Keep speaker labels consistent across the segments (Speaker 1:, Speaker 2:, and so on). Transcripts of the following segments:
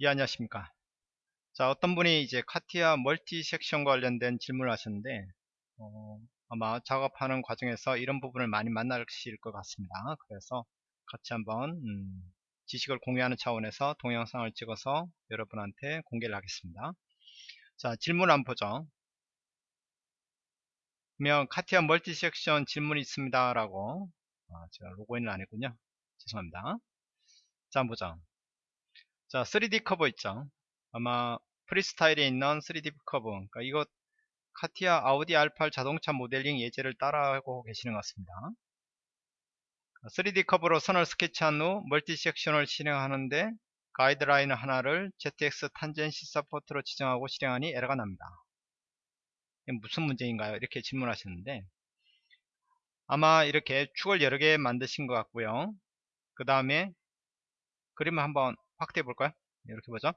Speaker 1: 예, 안녕하십니까. 자, 어떤 분이 이제 카티아 멀티 섹션 관련된 질문을 하셨는데, 어, 아마 작업하는 과정에서 이런 부분을 많이 만나실 것 같습니다. 그래서 같이 한번, 음, 지식을 공유하는 차원에서 동영상을 찍어서 여러분한테 공개를 하겠습니다. 자, 질문 한번 보죠. 그러면 카티아 멀티 섹션 질문이 있습니다. 라고, 아, 제가 로그인을 안 했군요. 죄송합니다. 자, 한번 보죠. 자, 3D 커브 있죠. 아마 프리스타일에 있는 3D 커브 그러니까 이거 카티아 아우디 R8 자동차 모델링 예제를 따라하고 계시는 것 같습니다 3D 커브로 선을 스케치한 후 multi section을 실행하는데 가이드라인 하나를 ZX tangency support로 지정하고 실행하니 에러가 납니다 무슨 문제인가요? 이렇게 질문하셨는데 아마 이렇게 축을 여러 개 만드신 것 같고요 그 다음에 그림을 한번 확대해 볼까요? 이렇게 보죠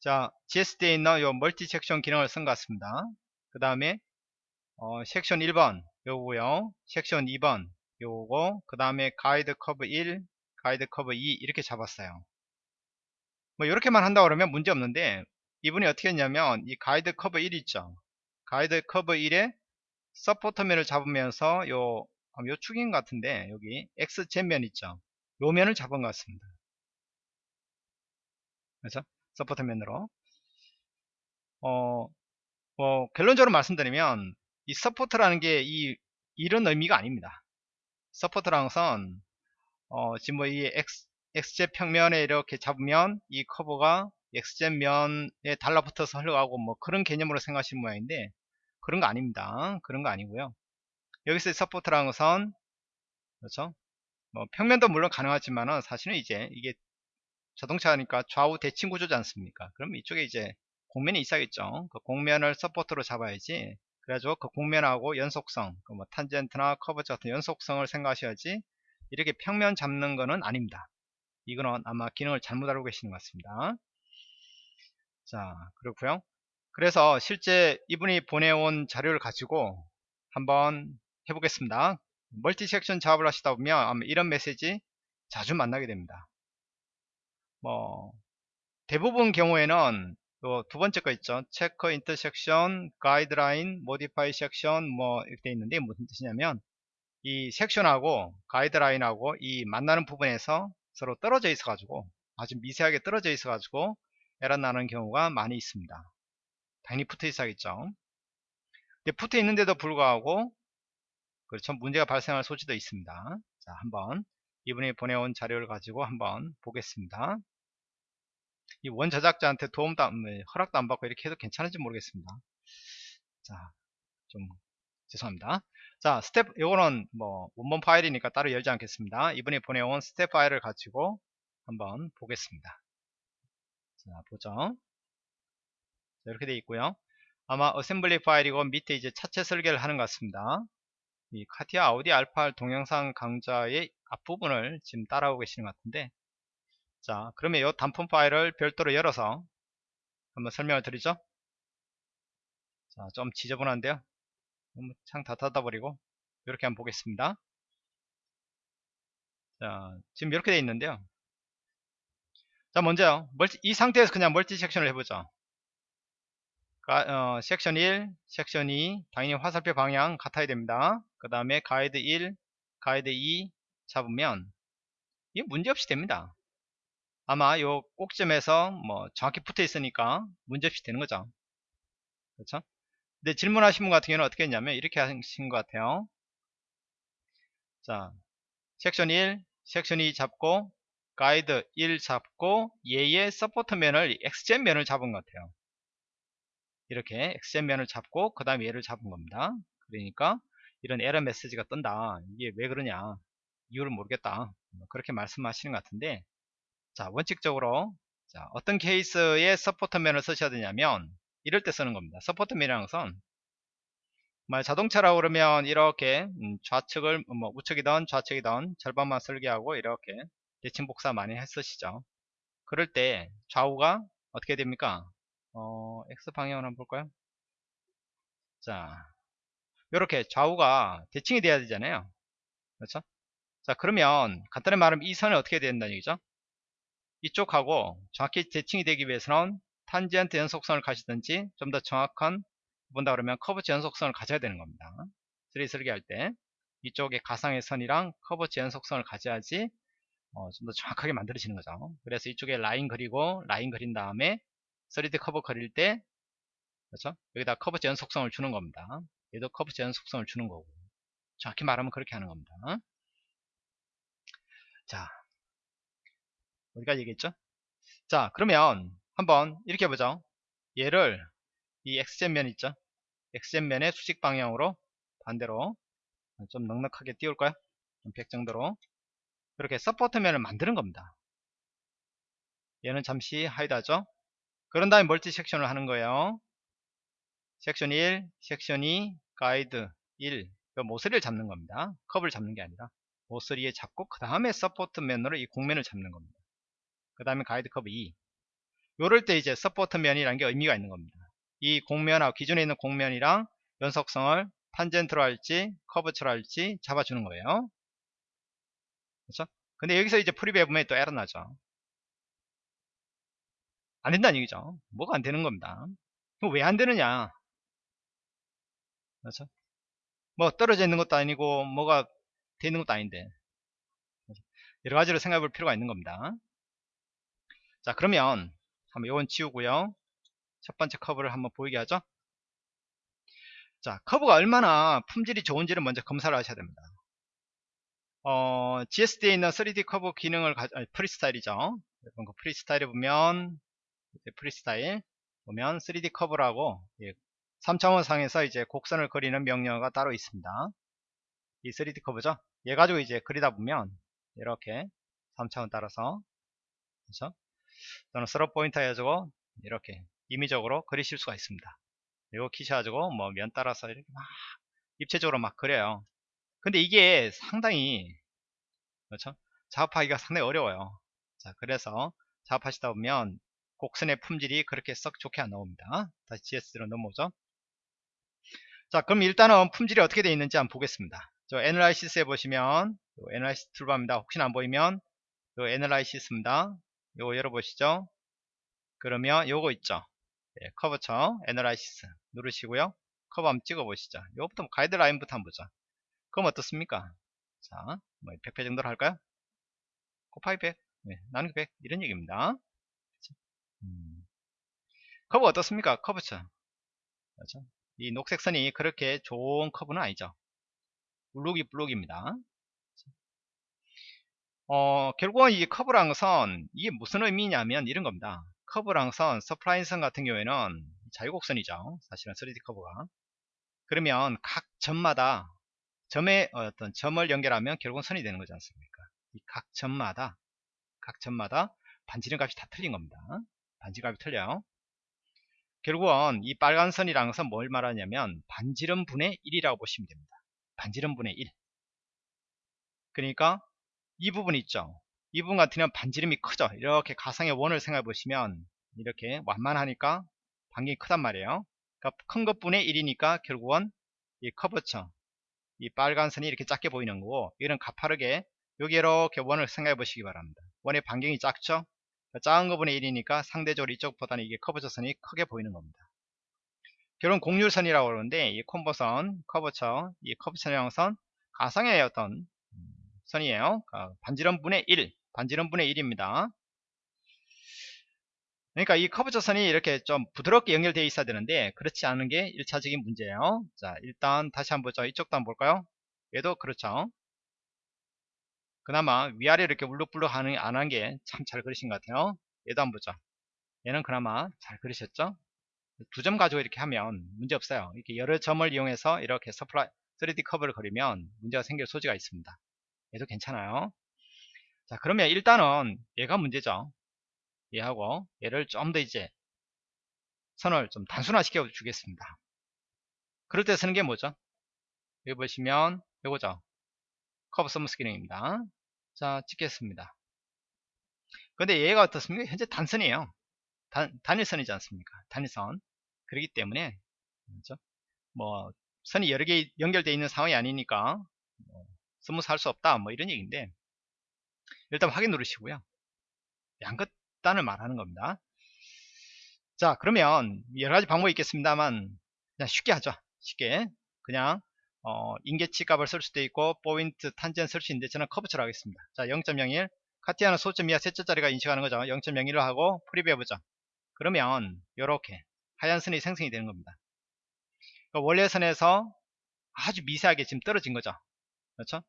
Speaker 1: 자, GSD에 있는 요 multi section 기능을 쓴 것 같습니다. 그 다음에 어, 섹션 1번 요거고요. 섹션 2번 요거 그 다음에 가이드 커브 1, 가이드 커브 2 이렇게 잡았어요. 뭐 이렇게만 한다 그러면 문제 없는데 이분이 어떻게 했냐면 이 가이드 커브 1 있죠. 가이드 커브 1에 support면을 잡으면서 요, 요 축인 같은데 여기 XZ면 있죠. 요 면을 잡은 것 같습니다. 그래서 support면으로. 어, 뭐 결론적으로 말씀드리면 이 support라는 게 이 이런 의미가 아닙니다. support라는 것은 어, 지금 뭐 이 XZ 평면에 이렇게 잡으면 이 커브가 XZ 면에 달라붙어서 흘러가고 뭐 그런 개념으로 생각하시는 모양인데 그런 거 아닙니다. 그런 거 아니고요. 여기서 support라는 것은 그렇죠? 뭐 평면도 물론 가능하지만은 사실은 이제 이게 자동차니까 좌우 대칭 구조지 않습니까? 그럼 이쪽에 이제 곡면이 있어야겠죠. 그 곡면을 support로 잡아야지. 그래가지고 그 곡면하고 연속성, 그 뭐 탄젠트나 curvature 같은 연속성을 생각하셔야지 이렇게 평면 잡는 거는 아닙니다. 이거는 아마 기능을 잘못 알고 계시는 것 같습니다. 자, 그렇고요. 그래서 실제 이분이 보내온 자료를 가지고 한번 해보겠습니다. multi section 작업을 하시다 보면 아마 이런 메시지 자주 만나게 됩니다. 뭐 대부분 경우에는 두 번째 거 있죠. check intersection, guideline, modify section 뭐 이렇게 있는데 무슨 뜻이냐면 이 섹션하고 가이드라인하고 이 만나는 부분에서 서로 떨어져 있어 가지고 아주 미세하게 떨어져 있어 가지고 에러 나는 경우가 많이 있습니다. 당연히 붙어 있어야겠죠. 근데 붙어 있는데도 불구하고 그렇죠. 문제가 발생할 소지도 있습니다. 자, 한번 이분이 보내온 자료를 가지고 한번 보겠습니다. 이원 제작자한테 도움도 안, 뭐, 허락도 안 받고 이렇게 해도 괜찮은지 모르겠습니다. 자, 좀 죄송합니다. 자, 스텝 요거는 뭐 원본 파일이니까 따로 열지 않겠습니다. 이분이 보내온 스텝 파일을 가지고 한번 보겠습니다. 자, 보죠. 자, 이렇게 되어 있고요. 아마 assembly 파일이고 밑에 이제 차체 설계를 하는 것 같습니다. 이 카티아 아우디 R8 동영상 강좌의 앞부분을 지금 따라오고 계시는 것 같은데 자 그러면 이 단품 파일을 별도로 열어서 한번 설명을 드리죠. 자 좀 지저분한데요. 창 다 닫아버리고 이렇게 한번 보겠습니다. 자 지금 이렇게 되어 있는데요. 자 먼저요. 멀티, 이 상태에서 그냥 멀티 섹션을 해보죠. 가, 어, 섹션 1 섹션 2 당연히 화살표 방향 같아야 됩니다. 그 다음에 가이드 1 가이드 2 잡으면 이게 문제없이 됩니다 아마 요 꼭점에서 뭐 정확히 붙어 있으니까 문제없이 되는 거죠. 그렇죠? 근데 질문하신 분 같은 경우는 어떻게 했냐면 이렇게 하신 것 같아요. 자, 섹션 1, 섹션 2 잡고 가이드 1 잡고 얘의 support 면을 XZ 면을 잡은 것 같아요. 이렇게 XZ 면을 잡고 그 다음에 얘를 잡은 겁니다. 그러니까 이런 에러 메시지가 뜬다. 이게 왜 그러냐. 이유를 모르겠다. 뭐 그렇게 말씀하시는 것 같은데 자 원칙적으로 자, 어떤 케이스에 서포터면을 쓰셔야 되냐면 이럴 때 쓰는 겁니다. 서포터면이라는 것은 말 자동차라고 그러면 이렇게 음, 좌측을 뭐 우측이든 좌측이든 절반만 설계하고 이렇게 대칭 복사 많이 했으시죠. 그럴 때 좌우가 어떻게 됩니까? 어, X 방향으로 한번 볼까요? 자 이렇게 좌우가 대칭이 돼야 되잖아요. 그렇죠? 자 그러면 간단히 말하면 이 선이 어떻게 된다는 얘기죠 이쪽하고 정확히 대칭이 되기 위해서는 탄젠트 연속성을 가시든지 좀 더 정확한 본다 그러면 curvature 연속성을 가져야 되는 겁니다. 3D 설계할 때 이쪽에 가상의 선이랑 curvature 연속성을 가져야지 어, 좀 더 정확하게 만들어지는 거죠. 그래서 이쪽에 라인 그리고 라인 그린 다음에 3D 커브 그릴 때 그렇죠? 여기다 커브치 연속성을 주는 겁니다. 얘도 커브치 연속성을 주는 거고 정확히 말하면 그렇게 하는 겁니다. 자 어디까지 얘기했죠? 자 그러면 한번 이렇게 해보죠. 얘를 이 x젠면 있죠? x젠면의 수직 방향으로 반대로 좀 넉넉하게 띄울까요? 좀100 정도로 이렇게 서포트면을 만드는 겁니다. 얘는 잠시 hide하죠. 그런 다음에 multi section을 하는 거예요. 섹션 1, 섹션 2, 가이드 1. 그 모서리를 잡는 겁니다. 커브를 잡는 게 아니라 모서리에 잡고 그 다음에 support 면으로 이 곡면을 잡는 겁니다. 그 다음에 가이드 커브 2. 요럴 때 이제 support 면이라는 게 의미가 있는 겁니다. 이 곡면하고 기존에 있는 곡면이랑 연속성을 탄젠트로 할지 curvature로 할지 잡아주는 거예요. 그렇죠? 근데 여기서 이제 preview 보면 또 에러 나죠. 안 된다는 얘기죠. 뭐가 안 되는 겁니다. 왜안 되느냐? 그렇죠? 뭐 떨어져 있는 것도 아니고 뭐가 돼 있는 것도 아닌데 여러 가지로 생각해 볼 필요가 있는 겁니다. 자 그러면 한번 이건 지우고요. 첫 번째 커브를 한번 보이게 하죠. 자 커브가 얼마나 품질이 좋은지를 먼저 검사를 하셔야 됩니다. 어, GSD에 있는 3D 커브 기능을 가, 아니, 프리스타일이죠. 그 프리스타일에 보면 프리스타일 보면 3D 커브라고 예, 3차원 상에서 이제 곡선을 그리는 명령어가 따로 있습니다. 이 3D 커브죠. 얘 가지고 이제 그리다 보면 이렇게 3차원 따라서 그렇죠? 또는 through point 해가지고 이렇게 임의적으로 그리실 수가 있습니다. 이거 키셔가지고 뭐 면 따라서 이렇게 막 입체적으로 막 그려요. 근데 이게 상당히 그렇죠? 작업하기가 상당히 어려워요. 자, 그래서 작업하시다 보면 곡선의 품질이 그렇게 썩 좋게 안 나옵니다. 다시 GSD로 넘어오죠. 자, 그럼 일단은 품질이 어떻게 되어 있는지 한번 보겠습니다. 저 analysis에 보시면 analysis 툴바입니다. 혹시나 안 보이면 요 analysis입니다. 요거 열어보시죠. 그러면 요거 있죠. 예, curvature analysis 누르시고요. 커브 한번 찍어보시죠. 요거부터 가이드라인부터 한번 보죠. 그럼 어떻습니까? 자, 뭐 100배 정도로 할까요? 곱하기 100, 네, 나누기 100 이런 얘기입니다. 음. 커브 어떻습니까? 커브죠. 그렇죠? 이 녹색 선이 그렇게 좋은 커브는 아니죠. 블록이 블록입니다. 어, 결국은 이 커브랑 선, 이게 무슨 의미냐면 이런 겁니다. 커브랑 선, spline선 같은 경우에는 자유곡선이죠. 사실은 3D 커브가. 그러면 각 점마다 점의 어떤 점을 연결하면 결국은 선이 되는 거지 않습니까? 이 각 점마다 각 점마다 반지름 값이 다 틀린 겁니다. 반지름 값이 틀려요. 결국은 이 빨간 선이랑 것은 뭘 말하냐면 반지름 분의 1이라고 보시면 됩니다. 반지름 분의 1. 그러니까 이 부분 있죠. 이 부분 같은 경우는 반지름이 크죠. 이렇게 가상의 원을 생각해 보시면 이렇게 완만하니까 반경이 크단 말이에요. 그러니까 큰 것분의 1이니까 결국은 이 curvature 이 빨간 선이 이렇게 작게 보이는 거고 이거는 가파르게 여기 이렇게 원을 생각해 보시기 바랍니다. 원의 반경이 작죠? 작은 거분의 1이니까 상대적으로 이쪽보다는 이게 커브처선이 크게 보이는 겁니다. 결론 곡률선이라고 그러는데 이 comb선, curvature, 이 curvature 형선 가상의 어떤 선이에요. 아, 반지름분의 1, 반지름분의 1입니다. 그러니까 이 커브처선이 이렇게 좀 부드럽게 연결되어 있어야 되는데 그렇지 않은 게 1차적인 문제예요. 자 일단 다시 한번 보죠. 이쪽도 한번 볼까요? 얘도 그렇죠. 그나마 위아래 이렇게 울룩불룩 안 한 게 참 잘 그리신 것 같아요. 얘도 한번 보죠. 얘는 그나마 잘 그리셨죠? 두 점 가지고 이렇게 하면 문제 없어요. 이렇게 여러 점을 이용해서 이렇게 서플라이 3D 커브를 그리면 문제가 생길 소지가 있습니다. 얘도 괜찮아요. 자 그러면 일단은 얘가 문제죠. 얘하고 얘를 좀 더 이제 선을 좀 단순화 시켜 주겠습니다. 그럴 때 쓰는 게 뭐죠? 여기 보시면 이거죠. curve smooth 기능입니다. 자 찍겠습니다. 근데 얘가 어떻습니까? 현재 단선이에요. 단, 단일선이지 않습니까? 단일선. 그렇기 때문에 그렇죠? 뭐 선이 여러 개 연결되어 있는 상황이 아니니까 뭐 smooth 할수 없다 뭐 이런 얘기인데 일단 확인 누르시고요. 양끝단을 말하는 겁니다. 자 그러면 여러가지 방법이 있겠습니다만 그냥 쉽게 하죠. 쉽게 그냥 어, 임계치 값을 쓸 수도 있고 point tangent 쓸 수 있는데 저는 커브처럼 하겠습니다. 자 0.01 카티아는 소점 이하 셋째 자리가 인식하는 거죠. 0.01로 하고 preview 해보죠. 그러면 이렇게 하얀 선이 생성이 되는 겁니다. 그러니까 원래 선에서 아주 미세하게 지금 떨어진 거죠. 그렇죠?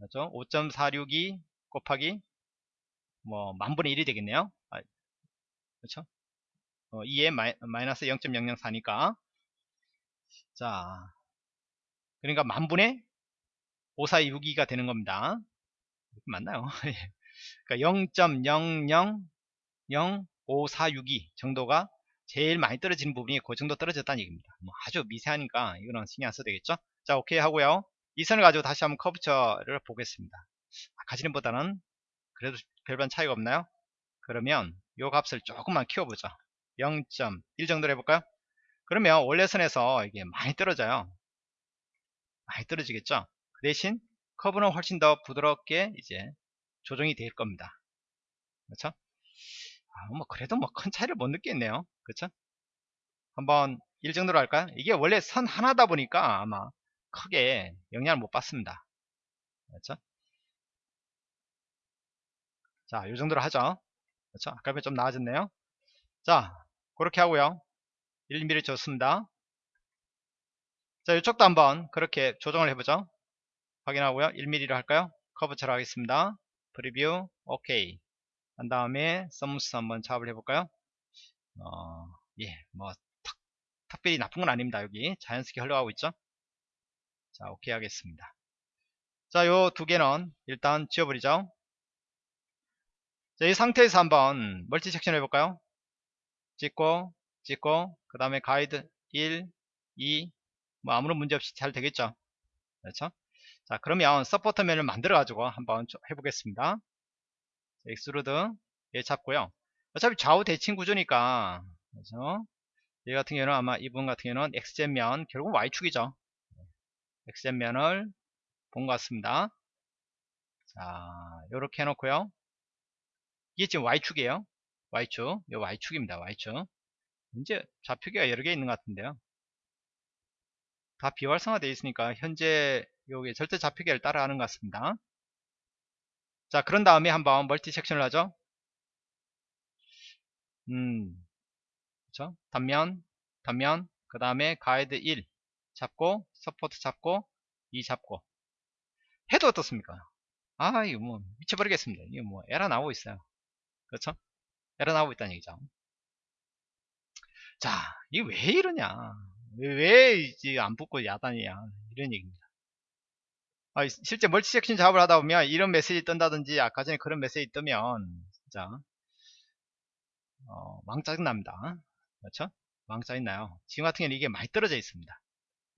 Speaker 1: 그렇죠? 5.462 곱하기 뭐 만분의 1이 되겠네요. 아, 그렇죠? 어, 2에 마이, 마이너스 0.004니까 자 그러니까 만분의 5462가 되는 겁니다. 맞나요? 그러니까 0.000542 정도가 제일 많이 떨어지는 부분이 그 정도 떨어졌다는 얘기입니다. 뭐 아주 미세하니까 이거는 신경 안 써도 되겠죠? 자, 오케이 하고요. 이 선을 가지고 다시 한번 커브처를 보겠습니다. 아까 전보다는 그래도 별반 차이가 없나요? 그러면 이 값을 조금만 키워보죠. 0.1 정도로 해볼까요? 그러면 원래 선에서 이게 많이 떨어져요. 많이 떨어지겠죠? 그 대신 커브는 훨씬 더 부드럽게 이제 조정이 될 겁니다. 그렇죠? 아, 뭐 그래도 뭐 큰 차이를 못 느끼겠네요. 그렇죠? 한번 1 정도로 할까요? 이게 원래 선 하나다 보니까 아마 크게 영향을 못 받습니다. 그렇죠? 자, 이 정도로 하죠. 그렇죠? 아까 비좀 나아졌네요. 자, 그렇게 하고요. 1mm 좋습니다. 자, 이쪽도 한번 그렇게 조정을 해보죠. 확인하고요. 1mm로 할까요? 커브처럼 하겠습니다. preview, 오케이. 한 다음에 smooth 한번 작업을 해볼까요? 어, 예, 뭐, 탁, 탁별이 나쁜 건 아닙니다. 여기 자연스럽게 흘러가고 있죠? 자, 오케이 하겠습니다. 자, 요 두 개는 일단 지워버리죠. 자, 이 상태에서 한번 multi section 해볼까요? 찍고, 찍고, 그 다음에 가이드 1, 2, 뭐 아무런 문제 없이 잘 되겠죠. 그렇죠? 자 그러면 support 면을 만들어 가지고 한번 해보겠습니다 extrude 얘 잡고요 어차피 좌우 대칭 구조니까 그렇죠? 얘 같은 경우는 아마 이분 같은 경우는 XZ면 결국 Y축이죠 XZ면을 본 것 같습니다. 자 이렇게 해놓고요. 이게 지금 Y축이에요. Y축. 이 Y축입니다. Y축. 이제 좌표계가 여러 개 있는 것 같은데요. 다 비활성화 되어 있으니까 현재 여기 절대 좌표계를 따라하는 것 같습니다. 자, 그런 다음에 한번 multi section을 하죠. 음, 그렇죠? 단면, 단면, 그 다음에 가이드 1 잡고, support 잡고, 2 잡고. 해도 어떻습니까? 아, 이거 뭐, 미쳐버리겠습니다. 이거 뭐, 에러 나오고 있어요. 그렇죠? 에러 나오고 있다는 얘기죠. 자, 이게 왜 이러냐. 왜, 왜 이제 안 붙고 야단이야. 이런 얘기입니다. 아, 실제 멀티 섹션 작업을 하다 보면 이런 메시지 뜬다든지 아까 전에 그런 메시지 뜨면 진짜 어, 왕 짜증 납니다. 그렇죠? 왕 짜증 나요. 지금 같은 경우는 이게 많이 떨어져 있습니다.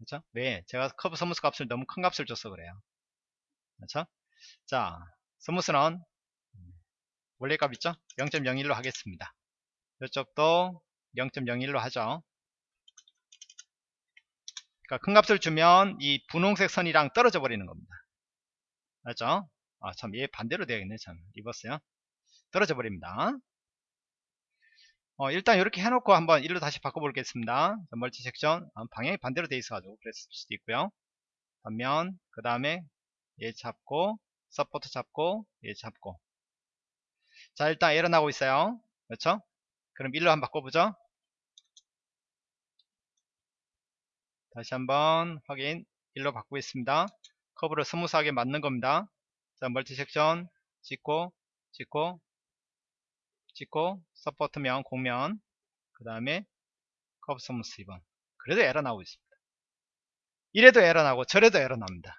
Speaker 1: 그렇죠? 왜? 제가 curve smooth 값을 너무 큰 값을 줬어 그래요. 그렇죠? 자, smooth는 원래 값 있죠? 0.01로 하겠습니다. 이쪽도 0.01로 하죠. 그러니까 큰 값을 주면 이 분홍색 선이랑 떨어져 버리는 겁니다. 맞죠? 아, 참, 얘 반대로 되어있네, 참. reverse요. 떨어져 버립니다. 어, 일단 이렇게 해놓고 한번 일로 다시 바꿔보겠습니다. multi section. 아, 방향이 반대로 되어 있어가지고 그랬을 수도 있고요. 단면, 그 다음에 얘 잡고, support 잡고, 얘 잡고. 자, 일단 에러 나고 있어요. 그렇죠? 그럼 일로 한번 바꿔보죠. 다시 한번 확인 1로 바꾸고 있습니다 커브를 smooth하게 맞는 겁니다 자 multi section 찍고 찍고 찍고 support면 공면 그 다음에 curve smooth 2번 그래도 에러 나오고 있습니다. 이래도 에러 나고 저래도 에러 납니다.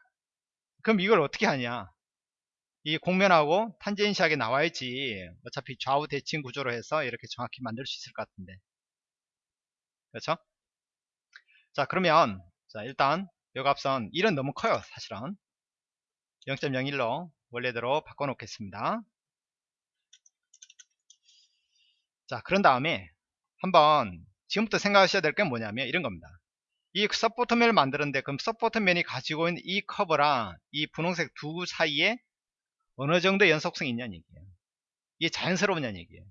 Speaker 1: 그럼 이걸 어떻게 하냐? 이 공면하고 tangent하게 나와야지 어차피 좌우 대칭 구조로 해서 이렇게 정확히 만들 수 있을 것 같은데. 그렇죠? 자 그러면 자 일단 요 값은 1은 너무 커요 사실은. 0.01로 원래대로 바꿔 놓겠습니다 자 그런 다음에 한번 지금부터 생각하셔야 될 게 뭐냐면 이런 겁니다 이 support면을 만드는데 그럼 support면이 가지고 있는 이 커브랑 이 분홍색 두 사이에 어느 정도 연속성이 있냐는 얘기예요 이게 자연스러우냐는 얘기예요.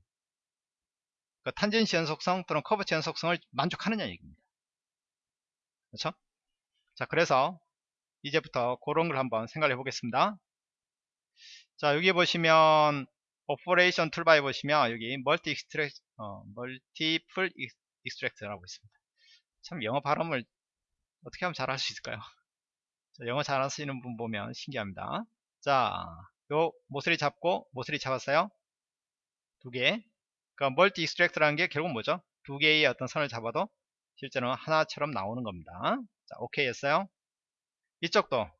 Speaker 1: 그러니까 tangency 연속성 또는 curvature 연속성을 만족하느냐 얘기입니다. 그렇죠? 자, 그래서 이제부터 그런 걸 한번 생각해 보겠습니다. 자, 여기 보시면 operation toolbar에 보시면 여기 multi extract 어, multiple extract라고 있습니다. 참 영어 발음을 어떻게 하면 잘 할 수 있을까요? 자, 영어 잘 하시는 분 보면 신기합니다. 자, 요 모서리 잡고 모서리 잡았어요. 두 개. 그러니까 multi extract라는 게 결국 뭐죠? 두 개의 어떤 선을 잡아도 실제로는 하나처럼 나오는 겁니다. 자, 오케이 했어요. 이쪽도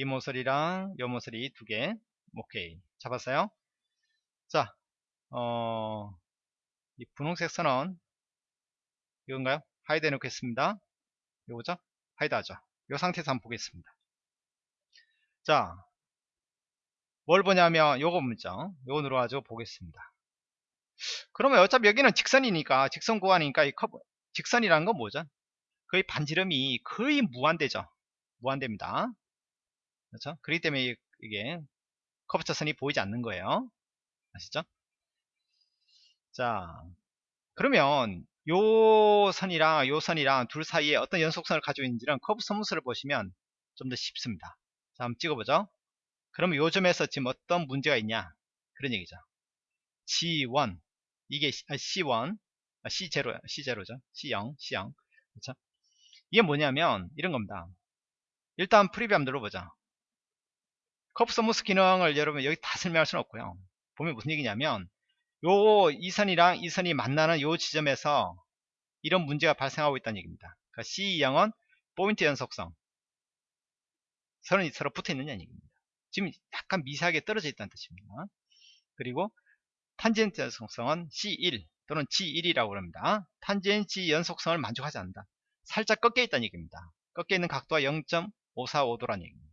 Speaker 1: 이 모서리랑 이 모서리 두 개. 오케이. 잡았어요? 자 어, 이 분홍색 선은 이건가요? hide 해 놓겠습니다. 요거죠 hide 하죠 이 상태에서 한번 보겠습니다. 자 뭘 보냐면 요거 문자 요거 누르가지고 보겠습니다. 그러면 어차피 여기는 직선이니까 직선 구간이니까 이 커브 직선이라는 건 뭐죠? 거의 반지름이 거의 무한대죠? 무한대입니다 그렇죠? 그렇기 때문에 이게 curvature 선이 보이지 않는 거예요. 아시죠? 자, 그러면 요 선이랑 요 선이랑 둘 사이에 어떤 연속선을 가지고 있는지는 커브 소문서를 보시면 좀 더 쉽습니다. 자, 한번 찍어보죠. 그럼 요 점에서 지금 어떤 문제가 있냐? 그런 얘기죠. G1 이게 C1 아, C0 아, C0죠. C0 C0 그렇죠? 이게 뭐냐면 이런 겁니다. 일단 preview 한번 눌러보자. curve smooth 기능을 여러분 여기 다 설명할 수는 없고요. 보면 무슨 얘기냐면 요 이 선이랑 이 선이 만나는 요 지점에서 이런 문제가 발생하고 있다는 얘기입니다. 그러니까 C0은 포인트 연속성 선이 서로 붙어 있느냐 얘기입니다. 지금 약간 미세하게 떨어져 있다는 뜻입니다. 그리고 탄젠트 연속성은 C1 또는 G1이라고 합니다. tangency 연속성을 만족하지 않는다. 살짝 꺾여 있다는 얘기입니다. 꺾여 있는 각도가 0.545도라는 얘기입니다.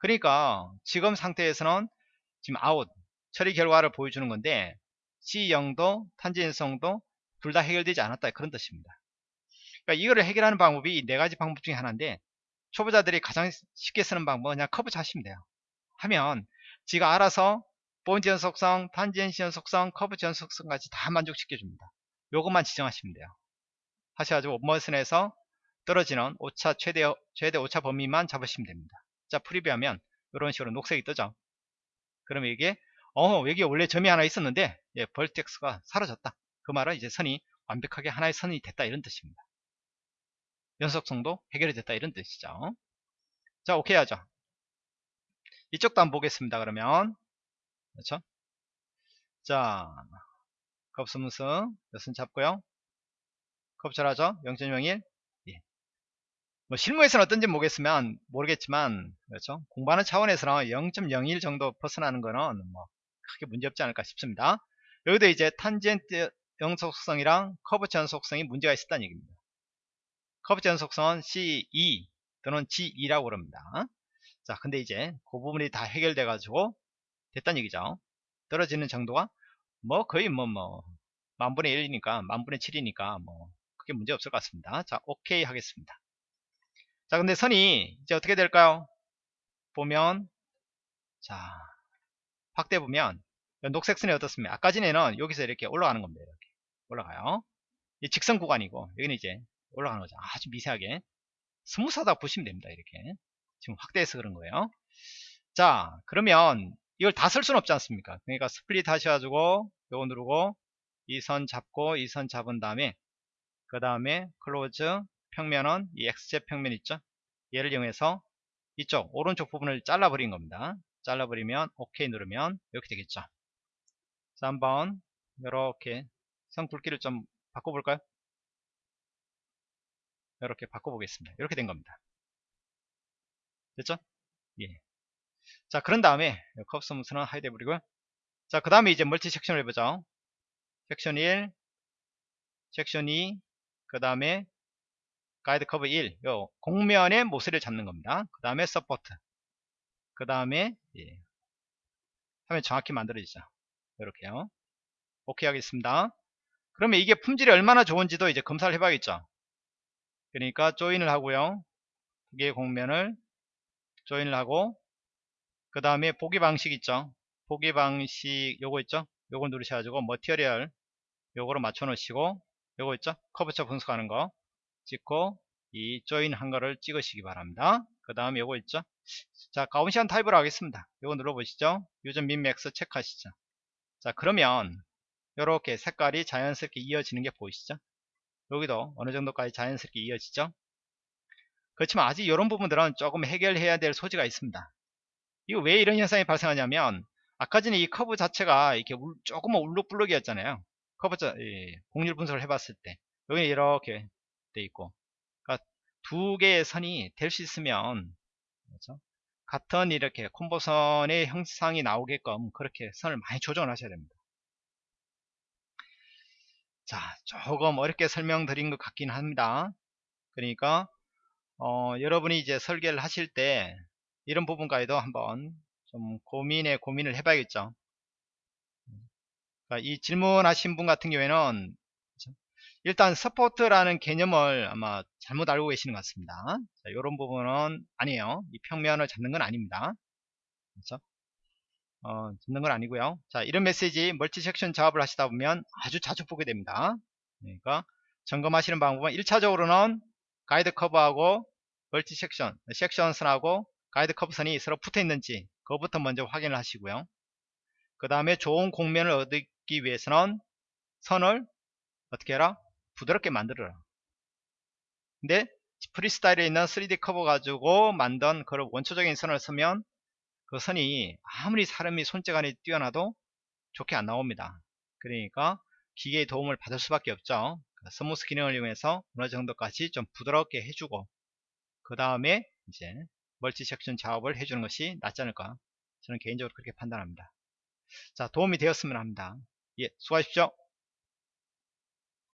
Speaker 1: 그러니까 지금 상태에서는 지금 아웃 처리 결과를 보여주는 건데 C0도 tangency도 둘 다 해결되지 않았다 그런 뜻입니다. 그러니까 이거를 해결하는 방법이 네 가지 방법 중에 하나인데 초보자들이 가장 쉽게 쓰는 방법은 그냥 curvature 하시면 돼요. 하면 지가 알아서 포인트 연속성, tangency 연속성, curvature 연속성까지 다 만족시켜 줍니다. 요것만 지정하시면 돼요. 하셔가지고 원머신에서 떨어지는 오차 최대 최대 오차 범위만 잡으시면 됩니다. 자 preview하면 이런 식으로 녹색이 뜨죠. 그러면 이게 어 여기 원래 점이 하나 있었는데 예, 벌텍스가 사라졌다. 그 말은 이제 선이 완벽하게 하나의 선이 됐다 이런 뜻입니다. 연속성도 해결이 됐다 이런 뜻이죠. 자 오케이 하죠. 이쪽도 한번 보겠습니다 그러면. 그렇죠? 자 컵스무스 몇은 잡고요? 컵절하죠? 0.01 뭐 실무에서는 어떤지 모르겠으면 모르겠지만 그렇죠? 공부하는 차원에서는 0.01 정도 벗어나는 거는 뭐 크게 문제 없지 않을까 싶습니다. 여기도 이제 탄젠트 연속성이랑 curvature 연속성이 문제가 있었다는 얘기입니다. curvature 연속성은 C2 또는 G2라고 그럽니다. 자 근데 이제 그 부분이 다 해결돼 가지고 됐다는 얘기죠. 떨어지는 정도가 뭐 거의 뭐뭐 만분의 1이니까 만분의 7이니까 뭐 크게 문제 없을 것 같습니다. 자 오케이 하겠습니다 자 근데 선이 이제 어떻게 될까요? 보면 자 확대 보면 녹색 선이 어떻습니까? 아까 전에는 여기서 이렇게 올라가는 겁니다 이렇게. 올라가요. 이 직선 구간이고 여기는 이제 올라가는 거죠. 아주 미세하게. smooth하다 보시면 됩니다 이렇게. 지금 확대해서 그런 거예요. 자 그러면 이걸 다 쓸 수는 없지 않습니까? 그러니까 split 하셔가지고 요거 누르고 이 선 잡고 이 선 잡은 다음에 그 다음에 close 평면은 이 xz 평면 있죠? 얘를 이용해서 이쪽 오른쪽 부분을 잘라 버린 겁니다. 잘라 버리면 OK 누르면 이렇게 되겠죠? 자 한번 이렇게 선 굵기를 좀 바꿔볼까요? 이렇게 바꿔보겠습니다. 이렇게 된 겁니다. 됐죠? 예. 자 그런 다음에 curve smooth는 hide 해버리고요. 자 그 다음에 이제 multi section을 해보죠. 섹션 1 섹션 2 그 다음에 guide curve 1, 요 곡면의 모서리를 잡는 겁니다. 그 다음에 support, 그 다음에 예, 화면 정확히 만들어지죠. 이렇게요. 오케이 하겠습니다. 그러면 이게 품질이 얼마나 좋은지도 이제 검사를 해봐야겠죠. 그러니까 join을 하고요. 두 개의 곡면을 join을 하고 그 다음에 보기 방식 있죠 보기 방식 요거 있죠 요거 누르셔가지고 material 요거로 맞춰 놓으시고 요거 있죠 curvature 분석하는 거 찍고 이 join 한 거를 찍으시기 바랍니다. 그 다음에 요거 있죠? 자 Gaussian 타입으로 하겠습니다. 요거 눌러보시죠. use min max 체크하시죠. 자 그러면 요렇게 색깔이 자연스럽게 이어지는 게 보이시죠? 여기도 어느 정도까지 자연스럽게 이어지죠? 그렇지만 아직 이런 부분들은 조금 해결해야 될 소지가 있습니다. 이거 왜 이런 현상이 발생하냐면 아까 전에 이 커브 자체가 이렇게 울, 조금만 울룩불룩이었잖아요. 커브 자, 예, 곡률 분석을 해봤을 때. 여기 이렇게 돼 있고 그러니까 두 개의 선이 될 수 있으면 그렇죠? 같은 이렇게 콤보선의 형상이 나오게끔 그렇게 선을 많이 조정을 하셔야 됩니다 자 조금 어렵게 설명드린 것 같긴 합니다 그러니까 어, 여러분이 이제 설계를 하실 때 이런 부분까지도 한번 좀 고민에 고민을 해봐야겠죠. 그러니까 이 질문하신 분 같은 경우에는 일단 support라는 개념을 아마 잘못 알고 계시는 것 같습니다. 자, 이런 부분은 아니에요. 이 평면을 잡는 건 아닙니다. 그렇죠? 어, 잡는 건 아니고요. 자, 이런 메시지 multi section 작업을 하시다 보면 아주 자주 보게 됩니다. 그러니까 점검하시는 방법은 1차적으로는 가이드 커브하고 multi section, section 선하고 가이드 커브 선이 서로 붙어 있는지 그것부터 먼저 확인을 하시고요. 그 다음에 좋은 곡면을 얻기 위해서는 선을 어떻게 해라? 부드럽게 만들어라. 근데 프리스타일에 있는 3D 커브 가지고 만든 그런 원초적인 선을 쓰면 그 선이 아무리 사람이 손재간이 뛰어나도 좋게 안 나옵니다. 그러니까 기계의 도움을 받을 수밖에 없죠. smooth 기능을 이용해서 어느 정도까지 좀 부드럽게 해주고 그 다음에 이제 multi section 작업을 해주는 것이 낫지 않을까 저는 개인적으로 그렇게 판단합니다 자 도움이 되었으면 합니다 예 수고하십시오